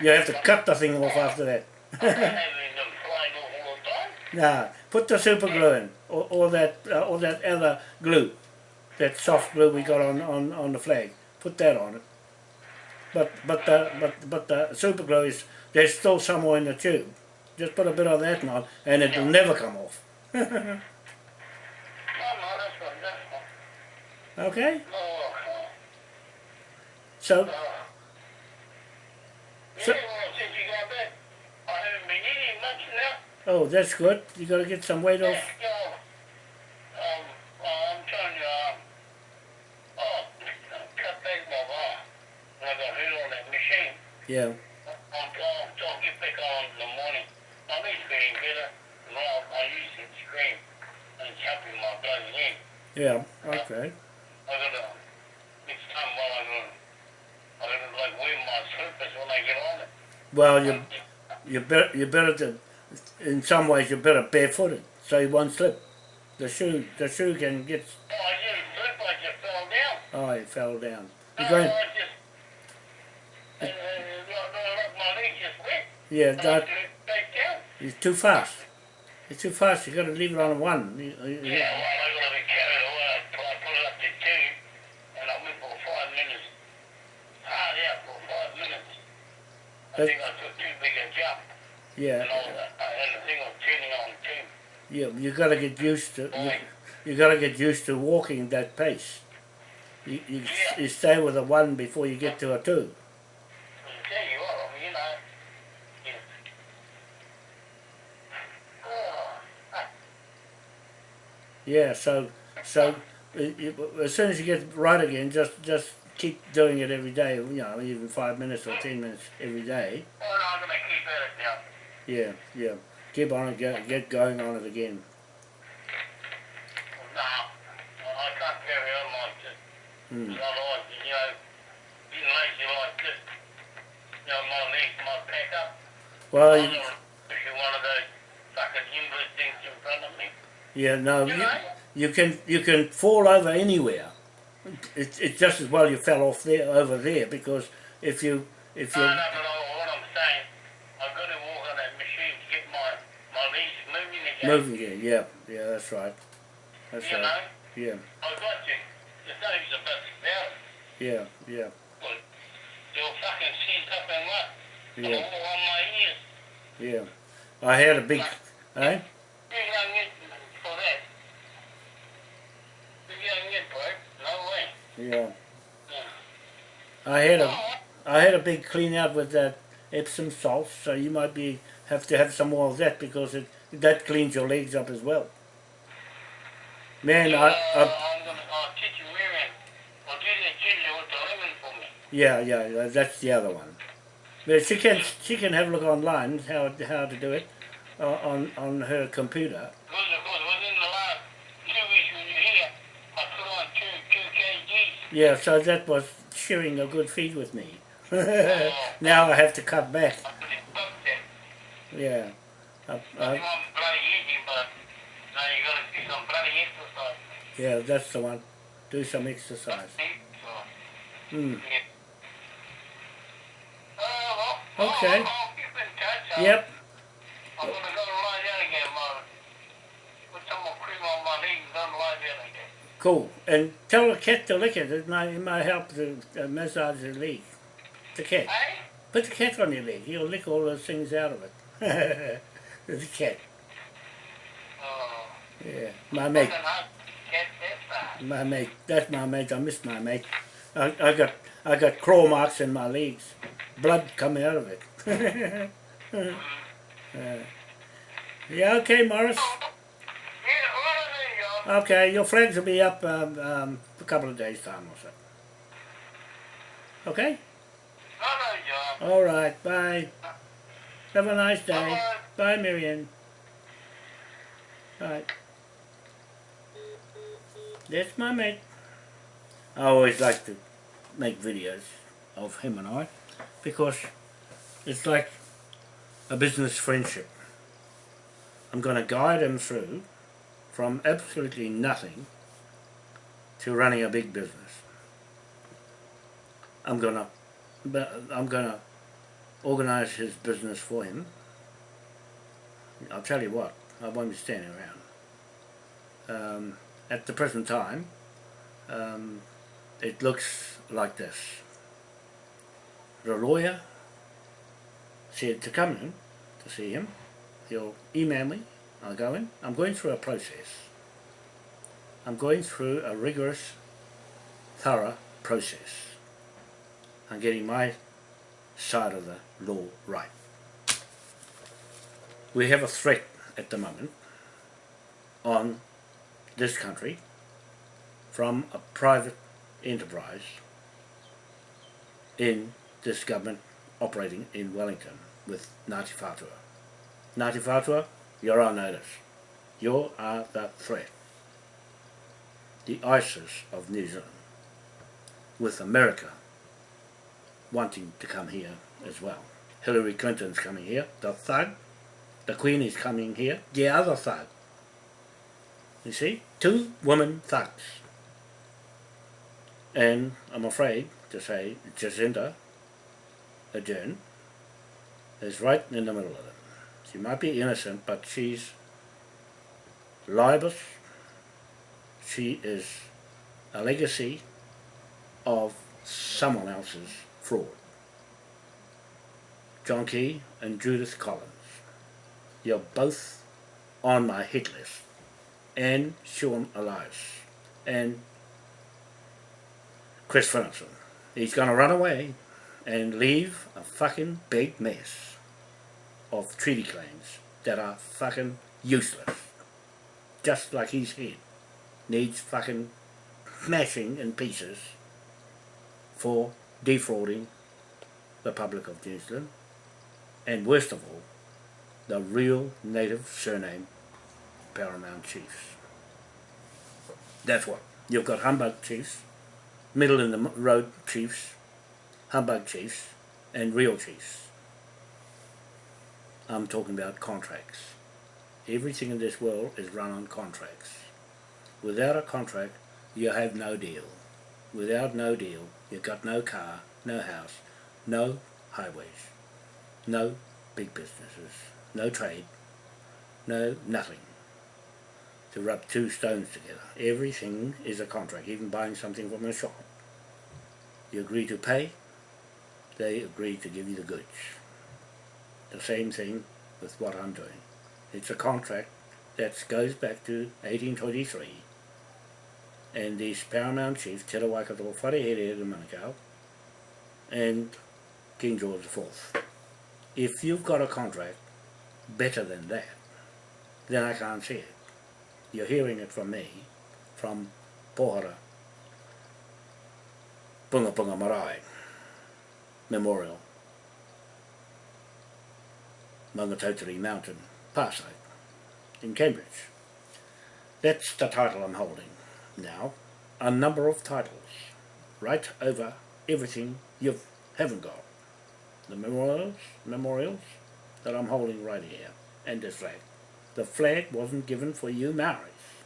Speaker 1: You have to cut the thing off after that.
Speaker 2: I'm having them flying off all the time.
Speaker 1: Nah, put the super glue in, or, or that, uh, or that other glue, that soft glue we got on, on, on the flag. Put that on it. But but the but but the super glue is there's still somewhere in the tube. Just put a bit of that on, and it'll never come off. Okay, so. So- oh that's good. You got to get some weight off.
Speaker 2: yeah. I'm oh, my in. And I'll, I use it to scream and jumping my
Speaker 1: yeah, okay.
Speaker 2: I gotta, next time while I gotta, I gotta like wear my slippers when I get on it.
Speaker 1: Well, you you better you better to, in some ways you're better barefooted so you won't slip. The shoe the shoe can get.
Speaker 2: Oh, I didn't slip, I just fell down.
Speaker 1: Oh, it fell down. You're going.
Speaker 2: I just, and, and, and, and, my leg just wet.
Speaker 1: Yeah, that
Speaker 2: uh, down.
Speaker 1: it's too fast. It's too fast. you've got to leave it on one. You- you- you-
Speaker 2: Yeah, well, I gotta be carried away. I put, it up to two, and I went for five minutes. Hard out for five minutes. I
Speaker 1: That-
Speaker 2: think I took too big a jump.
Speaker 1: Yeah,
Speaker 2: and all that. And the thing was turning on too.
Speaker 1: yeah. You got to get used to. You, you got to get used to walking that pace. You, you,
Speaker 2: Yeah.
Speaker 1: you stay with a one before you get to a two.
Speaker 2: I tell you what, I mean, you know, you, oh, ah,
Speaker 1: Yeah. So so as soon as you get right again, just just keep doing it every day. You know, even five minutes or ten minutes every day.
Speaker 2: I'm gonna keep at it now.
Speaker 1: Yeah, yeah. Keep on it. Get, get going on it again. Hmm. Well, you-
Speaker 2: one of those fucking invalid things in front of me.
Speaker 1: Yeah. No,
Speaker 2: You
Speaker 1: you,
Speaker 2: know?
Speaker 1: you can you can fall over anywhere. It's it's just as well you fell off there over there because if you if you
Speaker 2: No, no, but I- what I'm saying, I've got to walk on that machine to get my, my legs moving again.
Speaker 1: moving again, yeah, yeah, that's right, that's
Speaker 2: You
Speaker 1: right,
Speaker 2: know,
Speaker 1: yeah,
Speaker 2: I've got to. There's no use about
Speaker 1: yeah, yeah,
Speaker 2: Well, they'll fucking seize up and what?
Speaker 1: yeah,
Speaker 2: All on my ears.
Speaker 1: yeah. I had a big, eh?
Speaker 2: You get for that. You don't get for it. No way.
Speaker 1: Yeah. I had a
Speaker 2: Oh,
Speaker 1: had a big clean out with that Epsom salt, so you might be have to have some more of that because it that cleans your legs up as well. Man, I, I yeah, yeah, that's the other one. But she can she can have a look online how how to do it uh, on on her computer.
Speaker 2: Because, of course, within the last two weeks when you're here, I put on two, two kgs.
Speaker 1: Yeah, so that was sharing a good feed with me. now I have to cut back.
Speaker 2: I put it up there.
Speaker 1: Yeah, I, I,
Speaker 2: wasn't bloody easy, but now you gotta do some bloody exercise.
Speaker 1: yeah, that's the one. Do some exercise. Mm. Okay.
Speaker 2: I'll, I'll keep in touch. I'll-
Speaker 1: Yep.
Speaker 2: I'm gonna go lie down again, Mom. Put some more cream on my legs and lie down again.
Speaker 1: Cool. And tell the cat to lick it. It might, it might help to uh, massage the leg. The cat.
Speaker 2: Hey?
Speaker 1: Put the cat on your leg. He'll lick all those things out of it. the cat.
Speaker 2: Oh,
Speaker 1: Yeah. My mate.
Speaker 2: fucking hot cat that
Speaker 1: My mate. That's my mate. I miss my mate. I, I got I got claw marks in my legs. Blood coming out of it. Uh, yeah, okay, Morris.
Speaker 2: Yeah, what are they, y'all?
Speaker 1: Okay, your flags will be up um, um, a couple of days' time or so. Okay?
Speaker 2: No, no, y'all.
Speaker 1: All right, bye. Have a nice day. Bye, Marianne. Bye. That's my mate. I always like to make videos of him and I because it's like a business friendship. I'm going to guide him through from absolutely nothing to running a big business. I'm but I'm going to organise his business for him. I'll tell you what, I won't be standing around. Um, at the present time, um, it looks like this. The lawyer said to come in to see him. He'll email me. I'll go in. I'm going through a process. I'm going through a rigorous, thorough process. I'm getting my side of the law right. We have a threat at the moment on this country from a private enterprise in this government operating in Wellington with Ngāti Whātua. Ngāti Whātua, you're on notice. You are the threat. The ISIS of New Zealand with America wanting to come here as well. Hillary Clinton's coming here, the thug. The Queen is coming here, the other thug. You see? Two women thugs. And I'm afraid to say Jacinda Ardern is right in the middle of it. She might be innocent, but she's libelous. She is a legacy of someone else's fraud. John Key and Judith Collins. you're both on my hit list. And Sian Elias. And Chris Finlayson. He's going to run away and leave a fucking big mess of treaty claims that are fucking useless. Just like his head needs fucking smashing in pieces for defrauding the public of New Zealand and worst of all the real native surname Paramount Chiefs. That's what. You've got humbug chiefs, middle in the road chiefs, humbug chiefs, and real chiefs. I'm talking about contracts. Everything in this world is run on contracts. Without a contract, you have no deal. Without no deal, you've got no car, no house, no highways, no big businesses, no trade, no nothing to rub two stones together. Everything is a contract, even buying something from a shop. You agree to pay, they agree to give you the goods. The same thing with what I'm doing. It's a contract that goes back to 1823 and this paramount chiefs, Te Rawakato Wharehere of Manukau and King George IV. If you've got a contract better than that, then I can't see it. You're hearing it from me, from Pohara, Punga Punga Marae Memorial, Maungatautari Mountain, Parside, in Cambridge. That's the title I'm holding now. A number of titles, right over everything you haven't got. The memorials, memorials that I'm holding right here, and this flag. The flag wasn't given for you Maoris,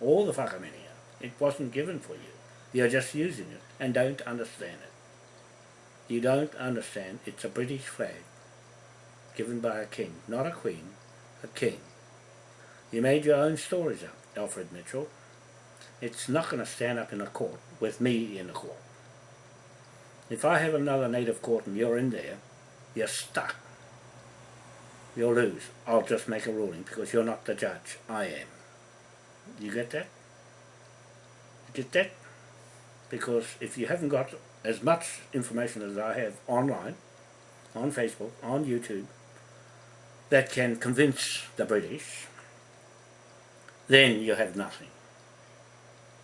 Speaker 1: or the Whakaminia. It wasn't given for you. You're just using it and don't understand it. You don't understand it's a British flag given by a king, not a queen, a king. You made your own stories up, Alfred Mitchell. It's not going to stand up in a court with me in the court. If I have another native court and you're in there, you're stuck. You'll lose. I'll just make a ruling because you're not the judge. I am. You get that? You get that? Because if you haven't got as much information as I have online, on Facebook, on YouTube, that can convince the British, then you have nothing.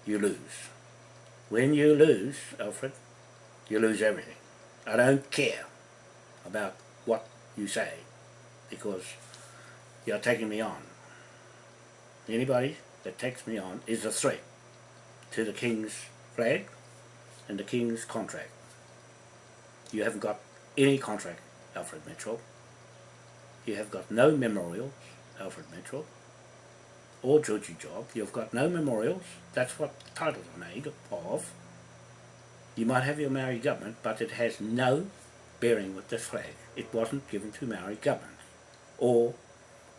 Speaker 1: You lose. When you lose, Alfred, you lose everything. I don't care about what you say because you're taking me on. Anybody that takes me on is a threat to the King's flag and the King's contract. You haven't got any contract, Alfred Mitchell. You have got no memorials, Alfred Mitchell, or Georgie Job. You've got no memorials. That's what titles are made of. You might have your Maori government, but it has no bearing with this flag. It wasn't given to Maori government or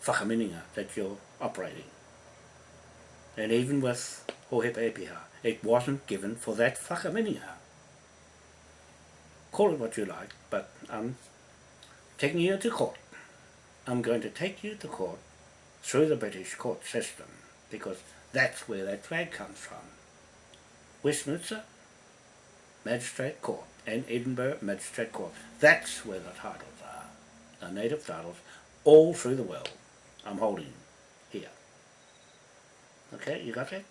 Speaker 1: whakaminenga that you're operating. And even with Hohepa Epiha, it wasn't given for that whakaminenga. Call it what you like, but I'm taking you to court. I'm going to take you to court through the British court system because that's where that flag comes from. Westminster Magistrate Court and Edinburgh Magistrate Court. That's where the titles are, the native titles, all through the world. I'm holding here. Okay, you got that?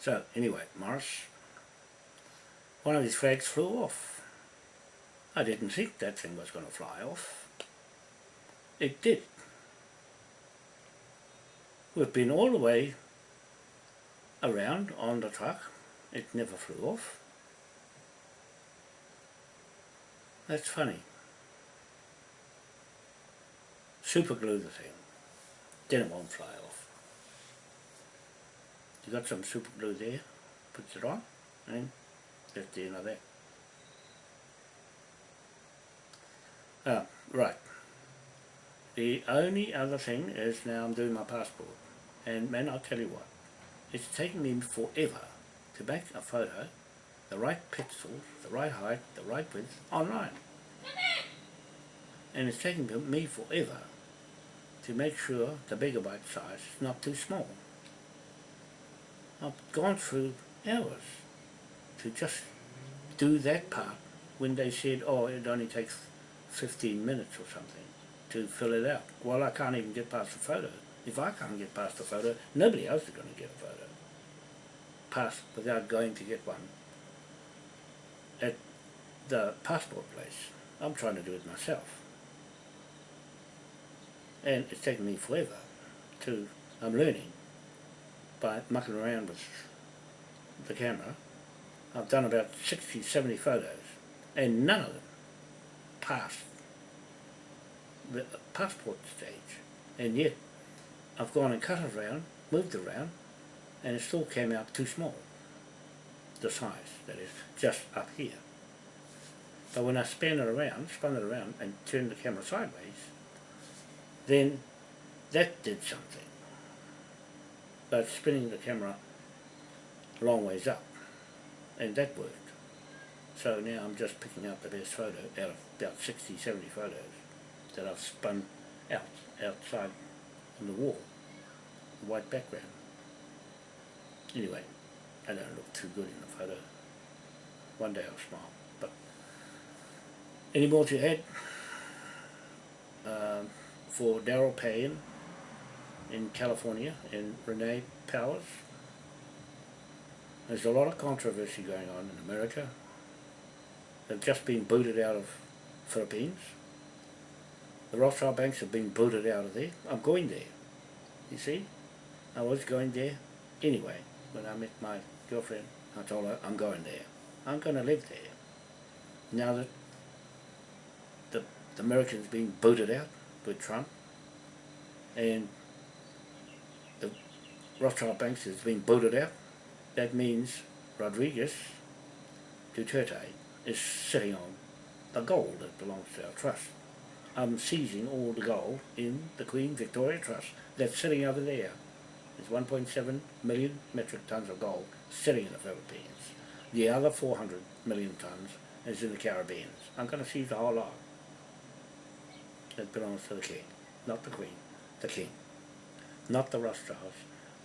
Speaker 1: So, anyway, Morris, one of his flags flew off. I didn't think that thing was going to fly off. It did. We've been all the way around on the truck. It never flew off. That's funny. Super glue the thing. Then it won't fly off. You got some super glue there, put it on, and that's the end of that. Ah, right. The only other thing is now I'm doing my passport. And man, I'll tell you what, it's taken me forever to make a photo, the right pixels, the right height, the right width, online. And it's taken me forever to make sure the megabyte size is not too small. I've gone through hours to just do that part when they said, oh, it only takes 15 minutes or something to fill it out. Well, I can't even get past the photo. If I can't get past the photo, nobody else is going to get a photo. Pass without going to get one at the passport place. I'm trying to do it myself. And it's taken me forever to, I'm learning by mucking around with the camera. I've done about 60, 70 photos and none of them passed the passport stage. And yet I've gone and cut it around, moved around, and it still came out too small. The size, that is, just up here. But when I span it around, spun it around and turned the camera sideways, then that did something. But spinning the camera long ways up, and that worked. So now I'm just picking out the best photo out of about 60, 70 photos that I've spun out, outside on the wall, the white background. Anyway, I don't look too good in the photo. One day I'll smile. But any more to add? Um, for Daryl Payne in California and Renee Powers. There's a lot of controversy going on in America. They've just been booted out of Philippines. The Rothschild banks have been booted out of there. I'm going there. You see? I was going there anyway. When I met my girlfriend, I told her I'm going there. I'm going to live there. Now that the, the Americans being booted out with Trump and the Rothschild banks has been booted out, that means Rodriguez Duterte is sitting on the gold that belongs to our trust. I'm seizing all the gold in the Queen Victoria Trust that's sitting over there. There's 1.7 million metric tons of gold sitting in the Philippines. The other 400 million tons is in the Caribbean. I'm going to seize the whole lot. That belongs to the king, not the queen, the king. Not the Rothschilds,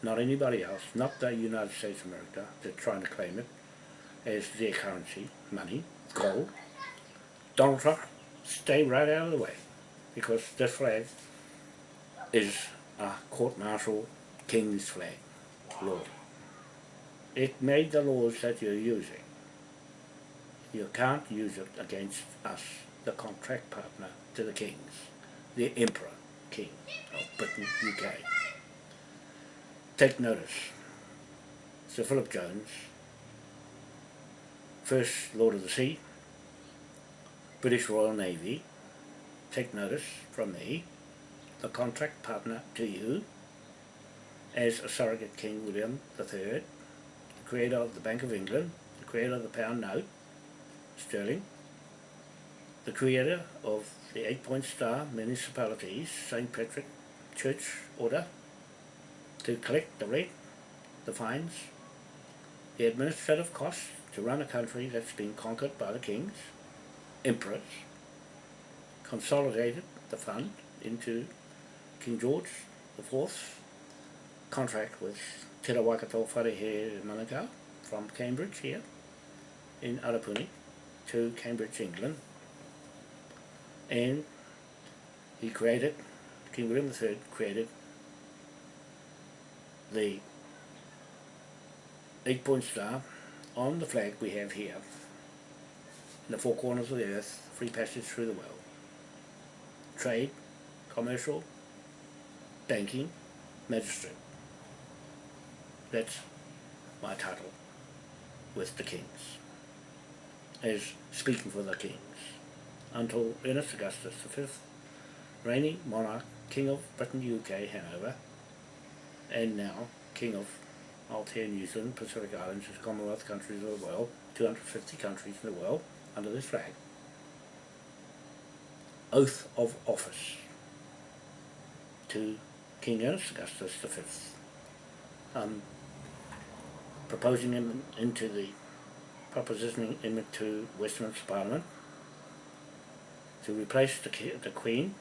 Speaker 1: not anybody else, not the United States of America that's trying to claim it as their currency, money, gold. Donald Trump, stay right out of the way because this flag is a court-martial king's flag, law. It made the laws that you're using. You can't use it against us, the contract partner to the kings, the emperor king of Britain, UK. Take notice, Sir Philip Jones, first Lord of the Sea, British Royal Navy, take notice from me, the contract partner to you, as a surrogate King William III, the creator of the Bank of England, the creator of the pound note, sterling, the creator of the eight-point star municipalities, St. Patrick Church Order, to collect the rent, the fines, the administrative costs to run a country that's been conquered by the kings, emperors, consolidated the fund into King George IV contract with Te Rawakato Wharehe Manukau from Cambridge here in Arapuni to Cambridge, England. And he created, King William III created the eight-point star on the flag we have here in the four corners of the earth, free passage through the world. Trade, commercial, banking, magistrate. That's my title with the kings, as speaking for the kings, until Ernest Augustus V, reigning monarch, King of Britain, UK, Hanover, and now King of Aotea, New Zealand, Pacific Islands, Commonwealth countries of the world, 250 countries in the world, under this flag. Oath of office to King Ernest Augustus V. Um, proposing him into the propositioning him to Westminster Parliament to replace the, the Queen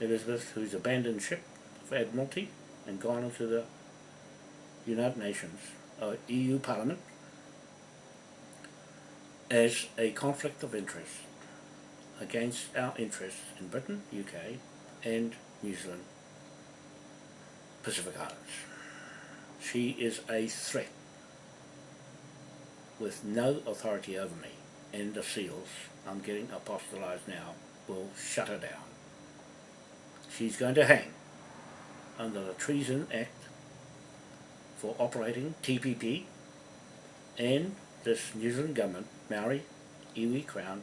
Speaker 1: Elizabeth, who's abandoned ship of Admiralty and gone into the United Nations, uh, EU Parliament, as a conflict of interest against our interests in Britain, UK and New Zealand, Pacific Islands. She is a threat with no authority over me and the seals I'm getting apostolized now will shut her down. She's going to hang under the Treason Act for operating TPP and this New Zealand government, Maori, Iwi Crown,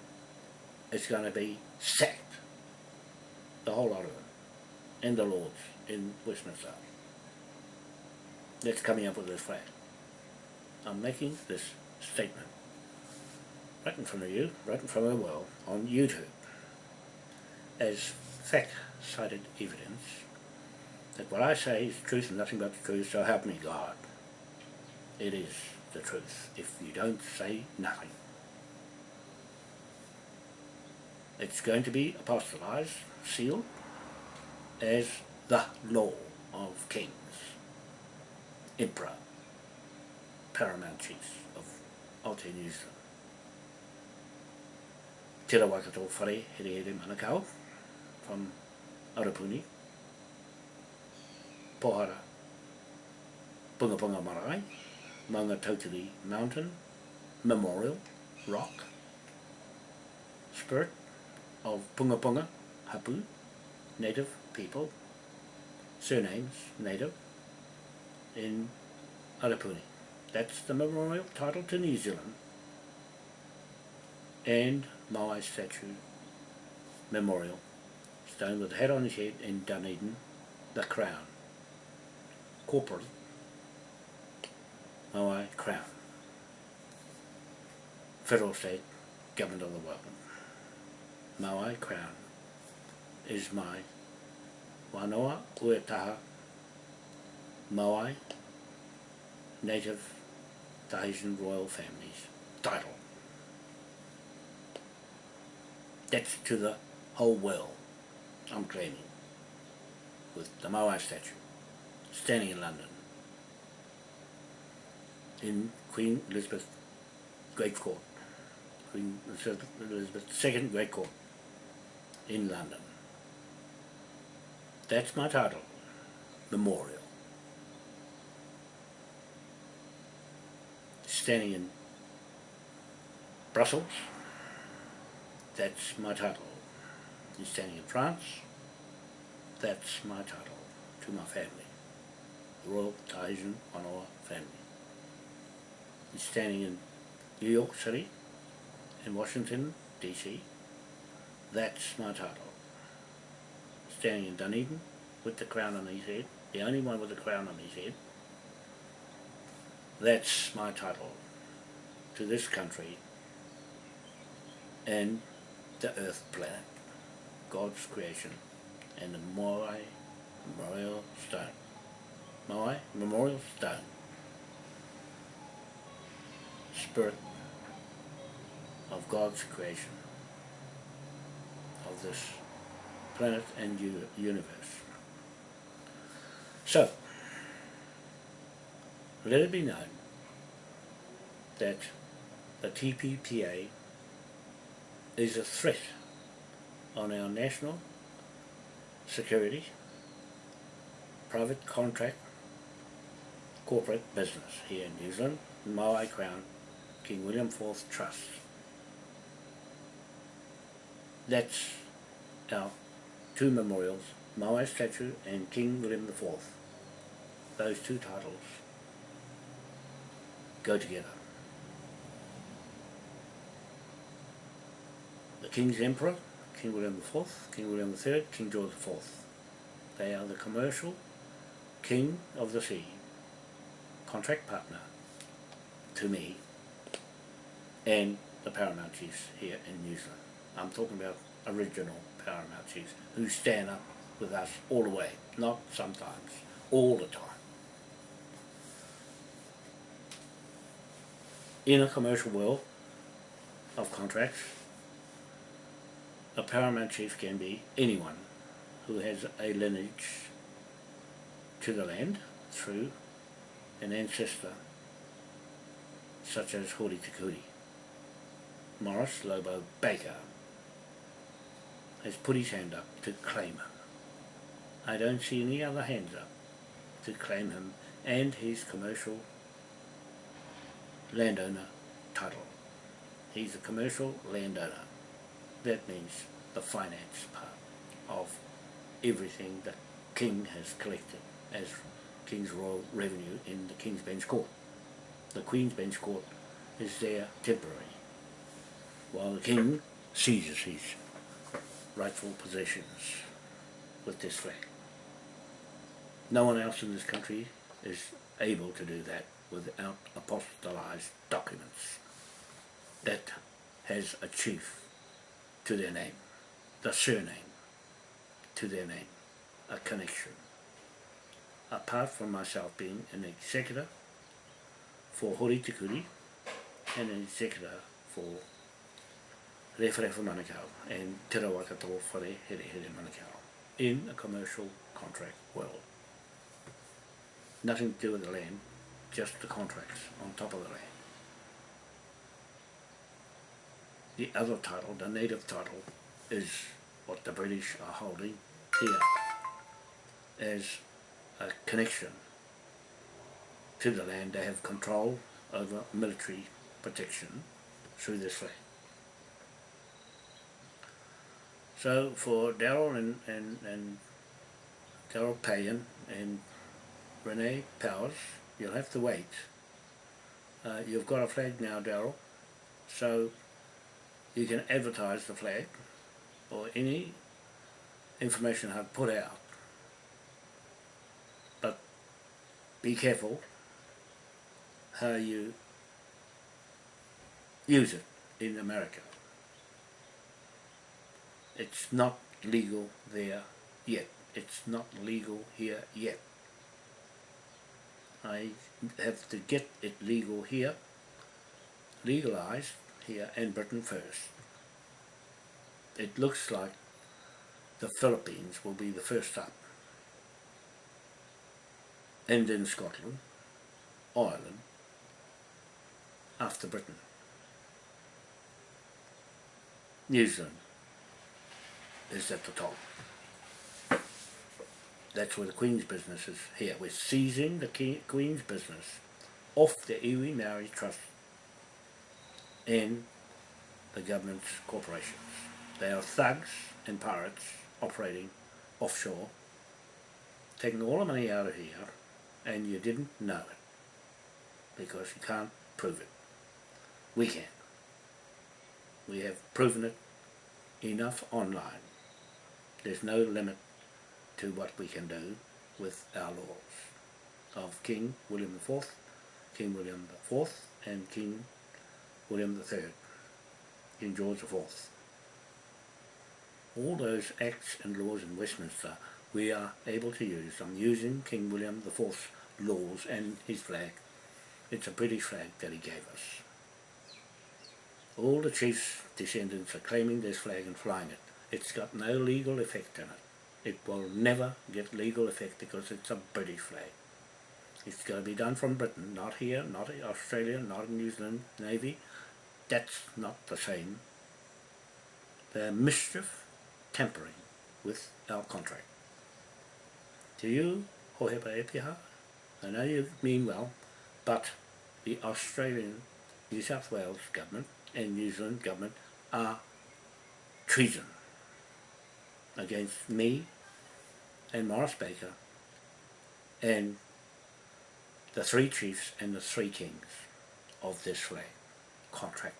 Speaker 1: is going to be sacked. The whole lot of them. And the Lords in Westminster. That's coming up with this flag. I'm making this statement. Right in front of you, right in front of the world, on YouTube. As fact-cited evidence that what I say is truth and nothing but the truth, so help me God. It is the truth if you don't say nothing. It's going to be apostolized, sealed, as the law of kings, emperor, paramount chiefs of Aotearoa New Zealand. Tira Waikato Whare Here Here Manukau from Arapuni, Pohara, Punga Punga Marae, Maunga Tautari Mountain, Memorial, Rock, Spirit of Punga Punga, Hapu, Native people, surnames, Native, in Arapuni. That's the memorial title to New Zealand and Maui statue memorial stone with a head on his head in Dunedin, the crown. Corporate Oh, Maui crown. Federal state government of the world. Maui crown is my wanoa uetaha Maui native Tahitian royal families title. That's to the whole world I'm claiming with the Maui statue standing in London in Queen Elizabeth Great Court Queen Elizabeth II Great Court in London. That's my title, Memorial. Standing in Brussels, that's my title. You're standing in France, that's my title to my family, the Royal Tahitian Honor family. You're standing in New York City, in Washington, D.C., that's my title. Standing in Dunedin with the crown on his head, the only one with the crown on his head. That's my title to this country and the earth planet, God's creation, and the Moai Memorial Stone. Moai Memorial Stone. Spirit of God's creation of this planet and universe. So, let it be known that the TPPA is a threat on our national security, private contract, corporate business here in New Zealand, Maui Crown, King William IV Trust. That's our two memorials, Maui statue and King William IV. Those two titles go together. The King's Emperor, King William IV, King William III, King George IV. They are the commercial king of the sea, contract partner to me and the paramount chiefs here in New Zealand. I'm talking about original paramount chiefs who stand up with us all the way, not sometimes, all the time. In a commercial world of contracts, a paramount chief can be anyone who has a lineage to the land through an ancestor such as Hori Te Kuri. Morris Lobo Baker has put his hand up to claim him. I don't see any other hands up to claim him and his commercial landowner title. He's a commercial landowner. That means the finance part of everything that King has collected as King's Royal Revenue in the King's Bench Court. The Queen's Bench Court is there temporary, while the King seizes his rightful possessions with this flag. No one else in this country is able to do that without apostolized documents that has a chief to their name, the surname to their name, a connection. Apart from myself being an executor for Hori Te and an executor for Rewharewa Manukau and Te Rawakato Whare Here Here Manukau in a commercial contract world. Nothing to do with the land, just the contracts on top of the land. The other title, the native title, is what the British are holding here as a connection to the land. They have control over military protection through this flag. So for Daryl and, and, and Daryl Payan and Renee Powers, you'll have to wait. Uh, you've got a flag now, Daryl, so you can advertise the flag or any information I've put out. But be careful how you use it in America. It's not legal there yet. It's not legal here yet. I have to get it legal here, legalized here in Britain first. It looks like the Philippines will be the first up. And then Scotland, Ireland, after Britain. New Zealand is at the top. That's where the Queen's business is here. We're seizing the Queen's business off the Iwi Maori Trust and the government's corporations. They are thugs and pirates operating offshore, taking all the money out of here, and you didn't know it because you can't prove it. We can. We have proven it enough online. There's no limit to what we can do with our laws of King William IV, King William IV and King William III, King George IV. All those acts and laws in Westminster we are able to use. I'm using King William IV's laws and his flag. It's a British flag that he gave us. All the chief's descendants are claiming this flag and flying it. It's got no legal effect in it. It will never get legal effect because it's a British flag. It's going to be done from Britain, not here, not in Australia, not in New Zealand Navy. That's not the same. They're mischief tampering with our contract. To you, Hohepa Epiha, I know you mean well, but the Australian New South Wales government and New Zealand government are treason against me and Morris Baker and the three chiefs and the three kings of this flag, contractors.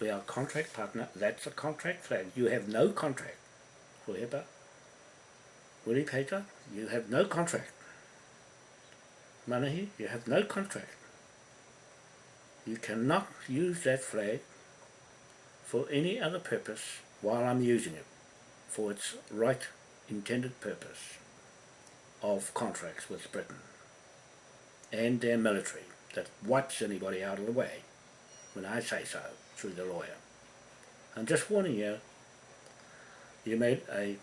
Speaker 1: We are contract partner, that's a contract flag. You have no contract. Huepa, Willie Peter, you have no contract. Manahi, you have no contract. You cannot use that flag for any other purpose while I'm using it for its right intended purpose of contracts with Britain and their military that wipes anybody out of the way when I say so through the lawyer. I'm just warning you, you made a